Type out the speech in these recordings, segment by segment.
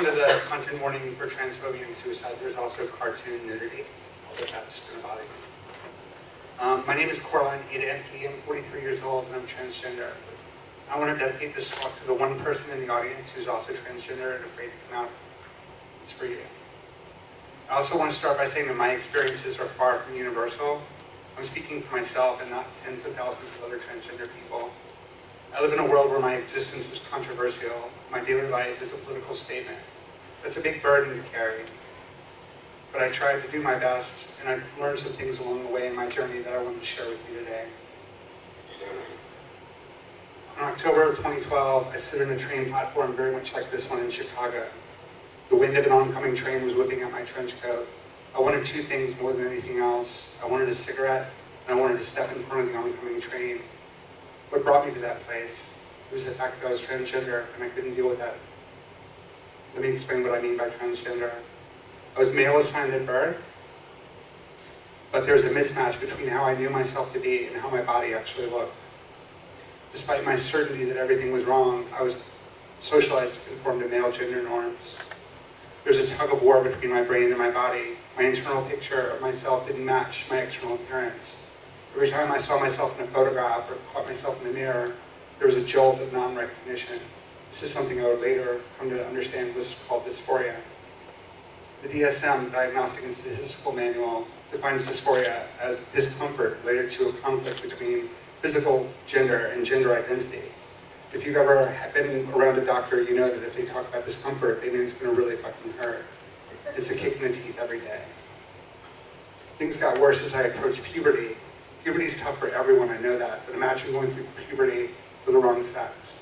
addition to the content warning for transphobia and suicide, there's also cartoon nudity, although that's you. Um, my name is Coraline Ada Ehmke. I'm 43 years old and I'm transgender. I want to dedicate this talk to the one person in the audience who's also transgender and afraid to come out. It's for you. I also want to start by saying that my experiences are far from universal. I'm speaking for myself and not tens of thousands of other transgender people. I live in a world where my existence is controversial. My daily life is a political statement. That's a big burden to carry. But I tried to do my best, and I've learned some things along the way in my journey that I want to share with you today. In October of 2012, I stood in a train platform very much like this one in Chicago. The wind of an oncoming train was whipping at my trench coat. I wanted two things more than anything else. I wanted a cigarette, and I wanted to step in front of the oncoming train what brought me to that place was the fact that I was transgender and I couldn't deal with that. Let me explain what I mean by transgender. I was male assigned at birth, but there's a mismatch between how I knew myself to be and how my body actually looked. Despite my certainty that everything was wrong, I was socialized to conform to male gender norms. There's a tug of war between my brain and my body. My internal picture of myself didn't match my external appearance. Every time I saw myself in a photograph or caught myself in the mirror, there was a jolt of non-recognition. This is something I would later come to understand was called dysphoria. The DSM, Diagnostic and Statistical Manual, defines dysphoria as discomfort related to a conflict between physical gender and gender identity. If you've ever been around a doctor, you know that if they talk about discomfort, they mean it's going to really fucking hurt. It's a kick in the teeth every day. Things got worse as I approached puberty, Puberty is tough for everyone, I know that, but imagine going through puberty for the wrong sex.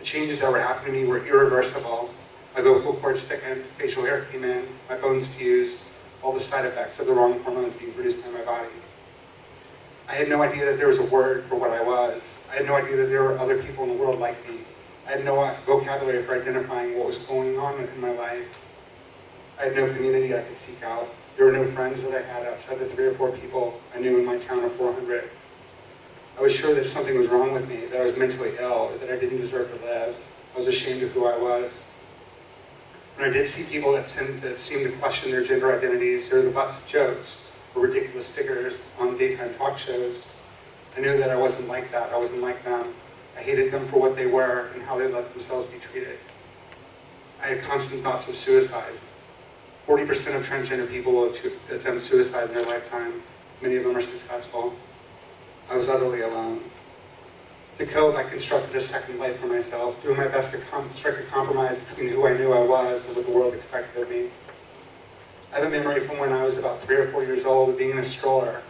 The changes that were happening to me were irreversible. My vocal cords thickened, facial hair came in, my bones fused, all the side effects of the wrong hormones being produced by my body. I had no idea that there was a word for what I was. I had no idea that there were other people in the world like me. I had no vocabulary for identifying what was going on in my life. I had no community I could seek out. There were no friends that I had outside the three or four people I knew in my town of 400. I was sure that something was wrong with me, that I was mentally ill, that I didn't deserve to live. I was ashamed of who I was. When I did see people that, tend, that seemed to question their gender identities or the butts of jokes or ridiculous figures on daytime talk shows, I knew that I wasn't like that. I wasn't like them. I hated them for what they were and how they let themselves be treated. I had constant thoughts of suicide. 40% of transgender people will attempt suicide in their lifetime. Many of them are successful. I was utterly alone. To cope, I constructed a second life for myself, doing my best to strike a compromise between who I knew I was and what the world expected of me. I have a memory from when I was about three or four years old of being in a stroller.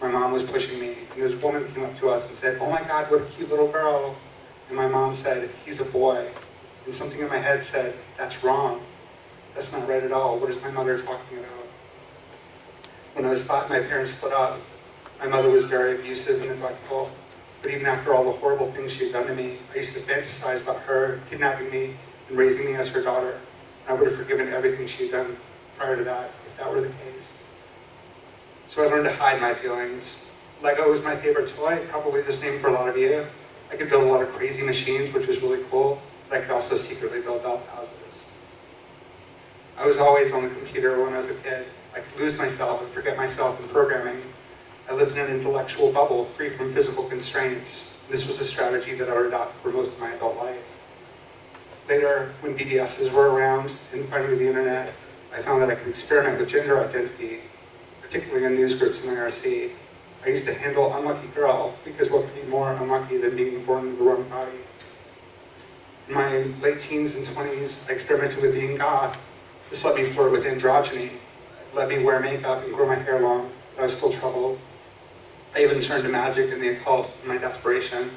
My mom was pushing me, and this woman came up to us and said, oh my God, what a cute little girl. And my mom said, he's a boy. And something in my head said, that's wrong. That's not right at all. What is my mother talking about? When I was five, my parents split up. My mother was very abusive and neglectful. But even after all the horrible things she had done to me, I used to fantasize about her kidnapping me and raising me as her daughter. I would have forgiven everything she had done prior to that, if that were the case. So I learned to hide my feelings. Lego was my favorite toy, probably the same for a lot of you. I could build a lot of crazy machines, which was really cool, but I could also secretly build dollhouses. I was always on the computer when I was a kid. I could lose myself and forget myself in programming. I lived in an intellectual bubble free from physical constraints. This was a strategy that I would adopt for most of my adult life. Later, when BBSs were around, and finally the internet, I found that I could experiment with gender identity, particularly in news groups in IRC. I used to handle unlucky girl, because what could be more unlucky than being born in the wrong body? In my late teens and 20s, I experimented with being goth, this let me flirt with androgyny, let me wear makeup and grow my hair long, but I was still troubled. I even turned to magic and the occult in my desperation.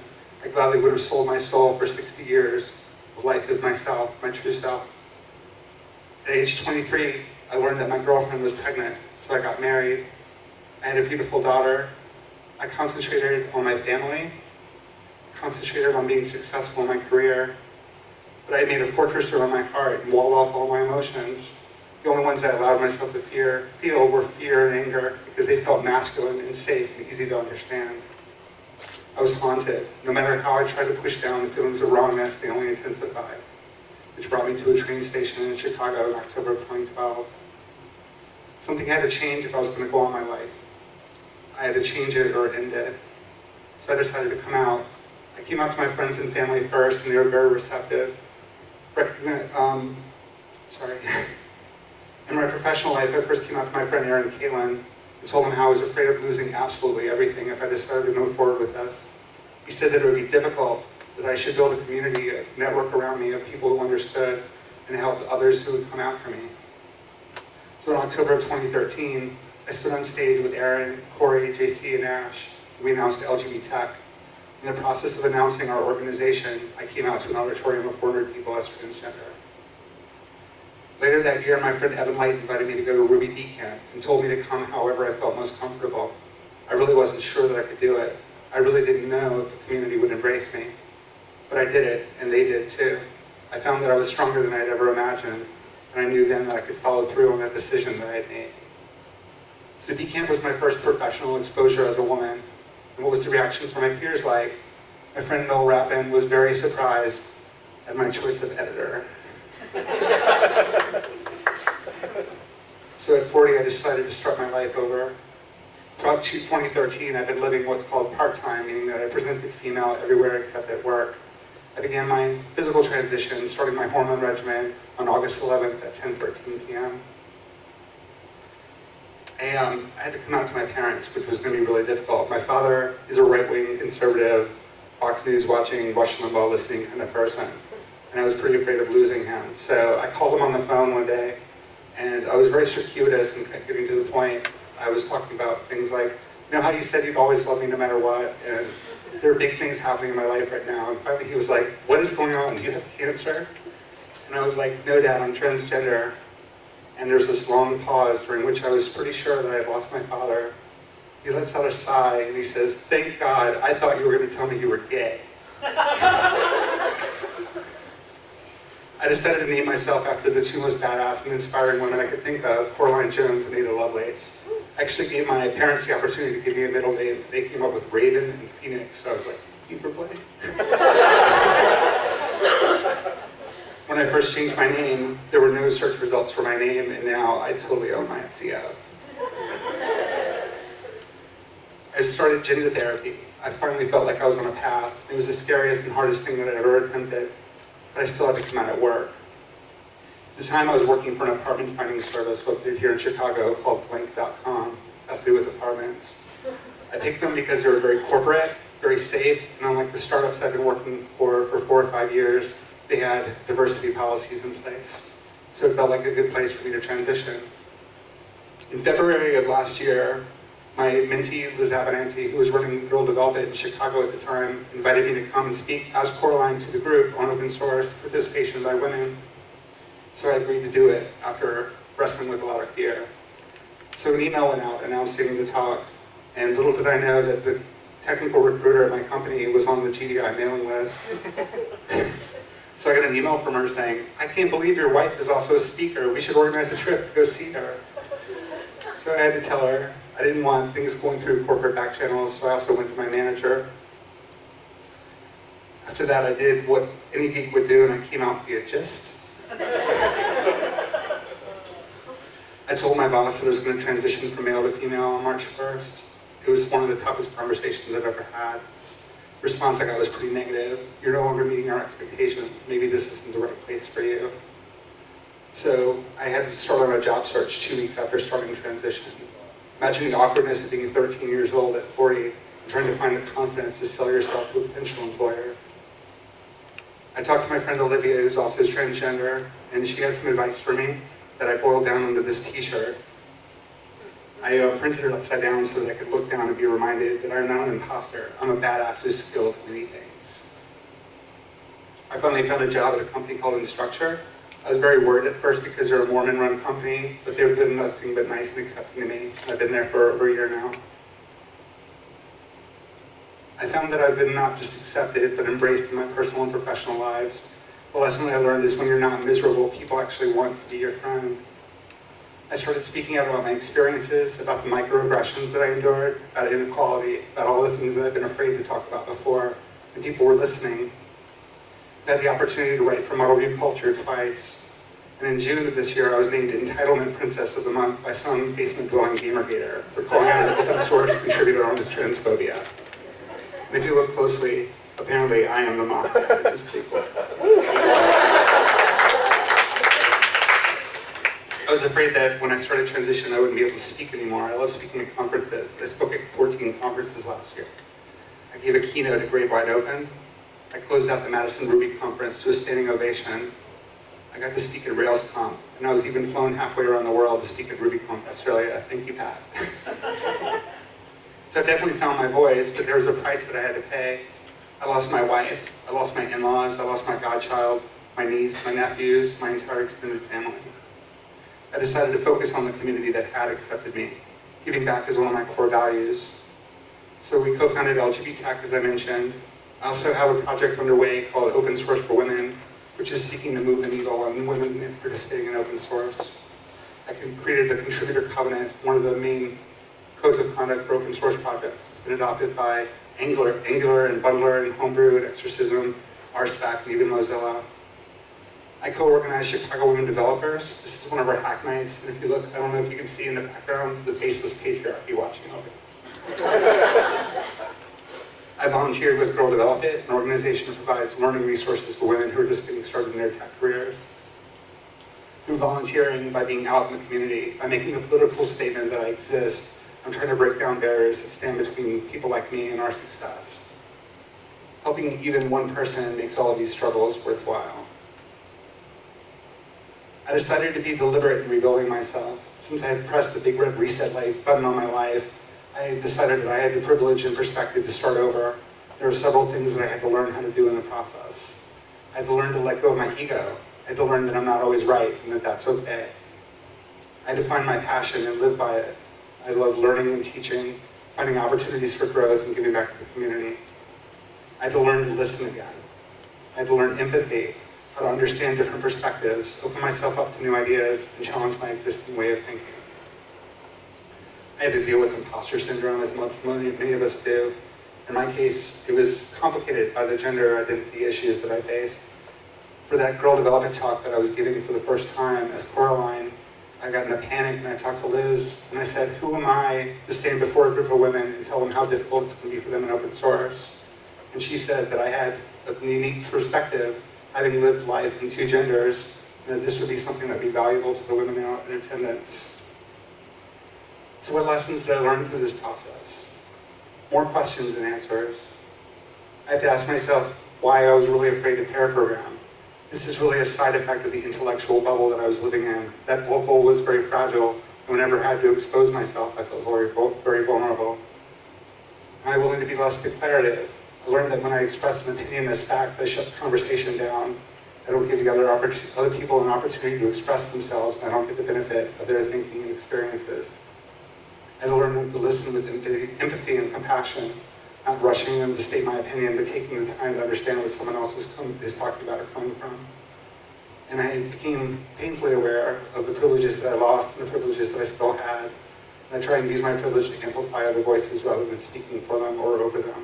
I gladly would have sold my soul for 60 years of life as myself, my true self. At age 23, I learned that my girlfriend was pregnant, so I got married. I had a beautiful daughter. I concentrated on my family, concentrated on being successful in my career, but I made a fortress around my heart and walled off all my emotions. The only ones I allowed myself to fear, feel were fear and anger because they felt masculine and safe and easy to understand. I was haunted. No matter how I tried to push down the feelings of wrongness, they only intensified. which brought me to a train station in Chicago in October of 2012. Something had to change if I was going to go on my life. I had to change it or end it. So I decided to come out. I came out to my friends and family first, and they were very receptive. Um, sorry. In my professional life, I first came out to my friend Aaron Kalin and told him how I was afraid of losing absolutely everything if I decided to move forward with this. He said that it would be difficult, that I should build a community, a network around me of people who understood and helped others who would come after me. So in October of 2013, I stood on stage with Aaron, Corey, JC, and Ash. We announced LGBTech. In the process of announcing our organization, I came out to an auditorium of 400 people as transgender. Later that year, my friend Evan Light invited me to go to Ruby D Camp and told me to come however I felt most comfortable. I really wasn't sure that I could do it. I really didn't know if the community would embrace me. But I did it, and they did too. I found that I was stronger than I'd ever imagined, and I knew then that I could follow through on that decision that I had made. So DCamp was my first professional exposure as a woman, what was the reaction from my peers like? My friend Noel Rappin was very surprised at my choice of editor. so at 40, I decided to start my life over. Throughout 2013, I've been living what's called part-time, meaning that I presented female everywhere except at work. I began my physical transition, starting my hormone regimen on August 11th at 10.13 p.m. I, um, I had to come out to my parents, which was going to be really difficult. My father is a right-wing conservative, Fox News watching, Rush Limbaugh listening kind of person and I was pretty afraid of losing him. So I called him on the phone one day, and I was very circuitous and getting to the point. I was talking about things like, you know how you said you'd always love me no matter what, and there are big things happening in my life right now. And finally he was like, what is going on? Do you have cancer? And I was like, no dad, I'm transgender. And there's this long pause during which I was pretty sure that I had lost my father. He lets out a sigh and he says, thank God, I thought you were going to tell me you were gay. I decided to name myself after the two most badass and inspiring women I could think of, Coraline Jones and Ada Lovelace. Actually gave my parents the opportunity to give me a middle name. They came up with Raven and Phoenix, so I was like, you for playing. when I first changed my name, there were no search results for my name, and now I totally own my SEO. I started gender therapy. I finally felt like I was on a path. It was the scariest and hardest thing that I ever attempted but I still had to come out at work. At the time I was working for an apartment finding service located here in Chicago called Blank.com. Has to do with apartments. I picked them because they were very corporate, very safe, and unlike the startups I've been working for for four or five years, they had diversity policies in place. So it felt like a good place for me to transition. In February of last year, my mentee, Liz Abinante, who was running Girl Develop It in Chicago at the time, invited me to come and speak as Coraline to the group on open source participation by women. So I agreed to do it after wrestling with a lot of fear. So an email went out announcing the talk, and little did I know that the technical recruiter at my company was on the GDI mailing list. so I got an email from her saying, I can't believe your wife is also a speaker. We should organize a trip to go see her. So I had to tell her, I didn't want things going through corporate back channels, so I also went to my manager. After that, I did what any geek would do, and I came out via gist. I told my boss that I was going to transition from male to female on March 1st. It was one of the toughest conversations I've ever had. Response I got was pretty negative. You're no longer meeting our expectations. Maybe this isn't the right place for you. So I had to start on a job search two weeks after starting transition. Imagine the awkwardness of being 13 years old at 40 and trying to find the confidence to sell yourself to a potential employer. I talked to my friend Olivia, who's also transgender, and she had some advice for me that I boiled down into this t-shirt. I uh, printed it upside down so that I could look down and be reminded that I'm not an imposter. I'm a badass who's skilled at many things. I finally found a job at a company called Instructure, I was very worried at first because they're a Mormon-run company, but they've been nothing but nice and accepting to me. I've been there for over a year now. I found that I've been not just accepted, but embraced in my personal and professional lives. The lesson I learned is when you're not miserable, people actually want to be your friend. I started speaking out about my experiences, about the microaggressions that I endured, about inequality, about all the things that I've been afraid to talk about before, and people were listening I've had the opportunity to write for Model View Culture twice. And in June of this year, I was named Entitlement Princess of the Month by some basement dwelling gamergator for calling out an open source contributor on his transphobia. And if you look closely, apparently I am the mock, which is pretty cool. I was afraid that when I started transition, I wouldn't be able to speak anymore. I love speaking at conferences, I spoke at 14 conferences last year. I gave a keynote at Great Wide Open. I closed out the Madison Ruby conference to a standing ovation. I got to speak at RailsConf, and I was even flown halfway around the world to speak at RubyConf Australia. Thank you, Pat. so I definitely found my voice, but there was a price that I had to pay. I lost my wife, I lost my in-laws, I lost my godchild, my niece, my nephews, my entire extended family. I decided to focus on the community that had accepted me. Giving back is one of my core values. So we co-founded LGBTech as I mentioned. I also have a project underway called Open Source for Women, which is seeking to move the needle on women participating in open source. I created the Contributor Covenant, one of the main codes of conduct for open source projects. It's been adopted by Angular, Angular and Bundler and Homebrew and Exercism, RSpec, and even Mozilla. I co-organize Chicago Women Developers. This is one of our hack nights. And if you look, I don't know if you can see in the background, the faceless patriarchy watching over us. I volunteered with Girl Develop It, an organization that provides learning resources for women who are just getting started in their tech careers. Through volunteering, by being out in the community, by making a political statement that I exist, I'm trying to break down barriers that stand between people like me and our success. Helping even one person makes all of these struggles worthwhile. I decided to be deliberate in rebuilding myself. Since I had pressed the big red reset light button on my life, I decided that I had the privilege and perspective to start over. There were several things that I had to learn how to do in the process. I had to learn to let go of my ego. I had to learn that I'm not always right and that that's okay. I had to find my passion and live by it. I love learning and teaching, finding opportunities for growth and giving back to the community. I had to learn to listen again. I had to learn empathy how to understand different perspectives, open myself up to new ideas, and challenge my existing way of thinking. I had to deal with imposter syndrome as much many, many of us do. In my case, it was complicated by the gender identity issues that I faced. For that Girl Develop It talk that I was giving for the first time as Coraline, I got in a panic and I talked to Liz and I said, who am I to stand before a group of women and tell them how difficult it's going to be for them in open source? And she said that I had a unique perspective having lived life in two genders, that this would be something that would be valuable to the women in attendance. So what lessons did I learn through this process? More questions than answers. I have to ask myself why I was really afraid to pair program. This is really a side effect of the intellectual bubble that I was living in. That bubble was very fragile, and whenever I had to expose myself, I felt very, very vulnerable. Am I willing to be less declarative? I learned that when I express an opinion as fact, I shut the conversation down. I don't give the other, other people an opportunity to express themselves, and I don't get the benefit of their thinking and experiences. I learned to listen with empathy and compassion, not rushing them to state my opinion, but taking the time to understand what someone else is, come, is talking about or coming from. And I became painfully aware of the privileges that I lost and the privileges that I still had. And I try and use my privilege to amplify other voices rather than speaking for them or over them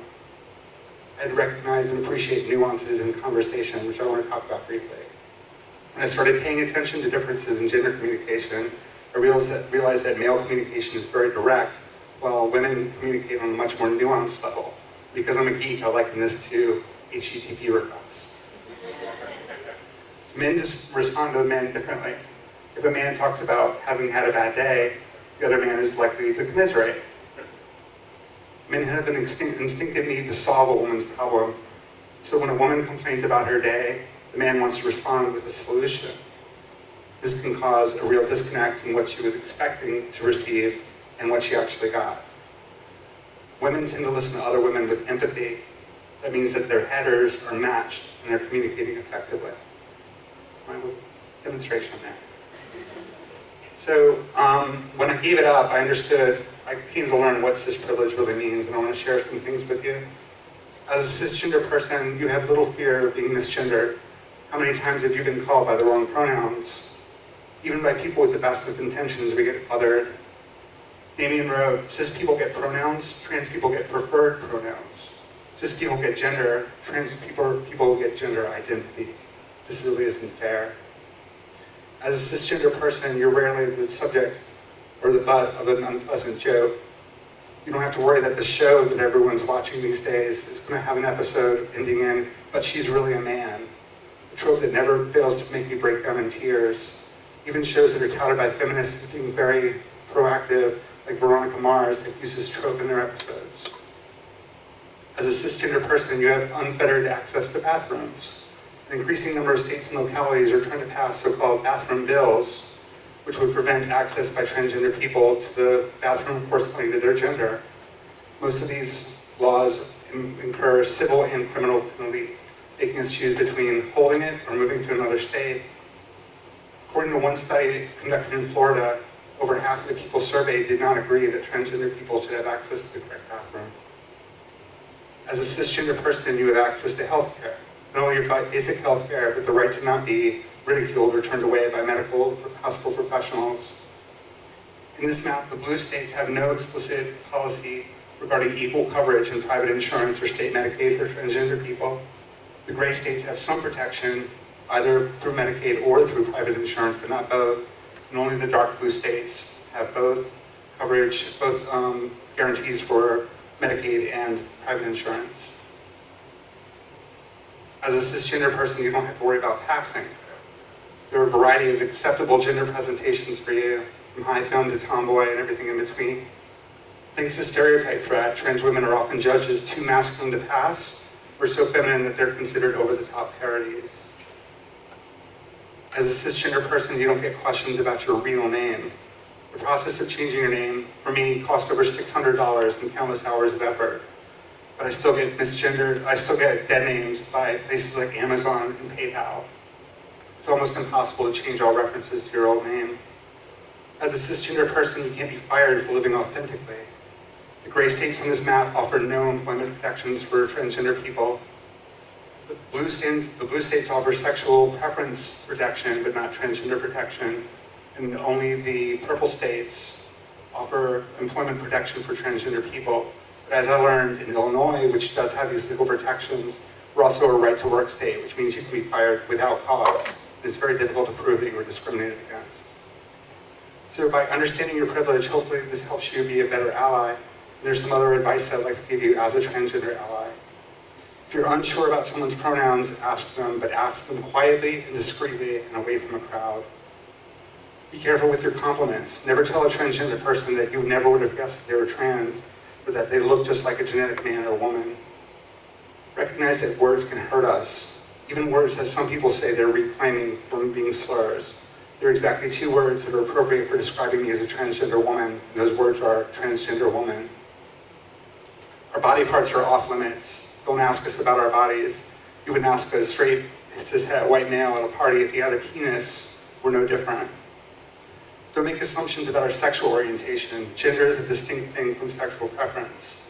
and recognize and appreciate nuances in conversation, which I want to talk about briefly. When I started paying attention to differences in gender communication, I realized that, realized that male communication is very direct, while women communicate on a much more nuanced level. Because I'm a geek, I liken this to HTTP requests. So men just respond to men differently. If a man talks about having had a bad day, the other man is likely to commiserate. Men have an instinctive need to solve a woman's problem. So when a woman complains about her day, the man wants to respond with a solution. This can cause a real disconnect in what she was expecting to receive and what she actually got. Women tend to listen to other women with empathy. That means that their headers are matched and they're communicating effectively. That's my demonstration there. So um, when I gave it up, I understood I came to learn what cis privilege really means, and I want to share some things with you. As a cisgender person, you have little fear of being misgendered. How many times have you been called by the wrong pronouns? Even by people with the best of intentions, we get othered. Damien wrote, cis people get pronouns, trans people get preferred pronouns. cis people get gender, trans people, people get gender identities. This really isn't fair. As a cisgender person, you're rarely the subject or the butt of an unpleasant joke. You don't have to worry that the show that everyone's watching these days is going to have an episode ending in, but she's really a man. A trope that never fails to make me break down in tears. Even shows that are touted by feminists as being very proactive, like Veronica Mars, uses trope in their episodes. As a cisgender person, you have unfettered access to bathrooms. An increasing number of states and localities are trying to pass so-called bathroom bills, which would prevent access by transgender people to the bathroom corresponding to their gender. Most of these laws incur civil and criminal penalties, making us choose between holding it or moving to another state. According to one study conducted in Florida, over half of the people surveyed did not agree that transgender people should have access to the correct bathroom. As a cisgender person, you have access to health care. Not only your basic health care, but the right to not be ridiculed or turned away by medical hospital professionals. In this map, the blue states have no explicit policy regarding equal coverage in private insurance or state Medicaid for transgender people. The gray states have some protection, either through Medicaid or through private insurance, but not both. And only the dark blue states have both coverage, both um, guarantees for Medicaid and private insurance. As a cisgender person, you don't have to worry about passing. There are a variety of acceptable gender presentations for you, from high femme to tomboy and everything in between. Thanks to stereotype threat, uh, trans women are often judged as too masculine to pass, or so feminine that they're considered over-the-top parodies. As a cisgender person, you don't get questions about your real name. The process of changing your name, for me, cost over $600 and countless hours of effort. But I still get misgendered, I still get dead named by places like Amazon and PayPal. It's almost impossible to change all references to your old name. As a cisgender person, you can't be fired for living authentically. The gray states on this map offer no employment protections for transgender people. The blue, states, the blue states offer sexual preference protection, but not transgender protection. And only the purple states offer employment protection for transgender people. But as I learned in Illinois, which does have these legal protections, we're also a right to work state, which means you can be fired without cause it's very difficult to prove that you were discriminated against. So by understanding your privilege, hopefully this helps you be a better ally. And there's some other advice that I'd like to give you as a transgender ally. If you're unsure about someone's pronouns, ask them, but ask them quietly and discreetly and away from a crowd. Be careful with your compliments. Never tell a transgender person that you never would have guessed they were trans, or that they look just like a genetic man or woman. Recognize that words can hurt us, even words that some people say they're reclaiming from being slurs. There are exactly two words that are appropriate for describing me as a transgender woman, those words are transgender woman. Our body parts are off limits. Don't ask us about our bodies. You wouldn't ask a straight cishet white male at a party if he had a penis, we're no different. Don't make assumptions about our sexual orientation. Gender is a distinct thing from sexual preference.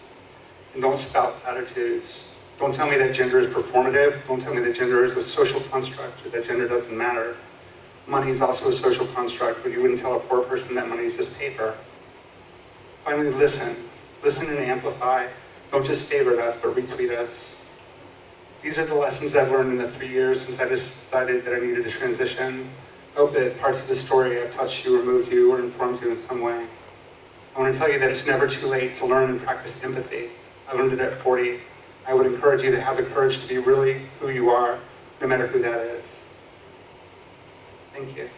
And don't spout platitudes. Don't tell me that gender is performative. Don't tell me that gender is a social construct or that gender doesn't matter. Money is also a social construct, but you wouldn't tell a poor person that money is just paper. Finally, listen. Listen and amplify. Don't just favorite us, but retweet us. These are the lessons I've learned in the three years since I decided that I needed to transition. I hope that parts of the story have touched you or moved you or informed you in some way. I want to tell you that it's never too late to learn and practice empathy. I learned it at 40. I would encourage you to have the courage to be really who you are, no matter who that is. Thank you.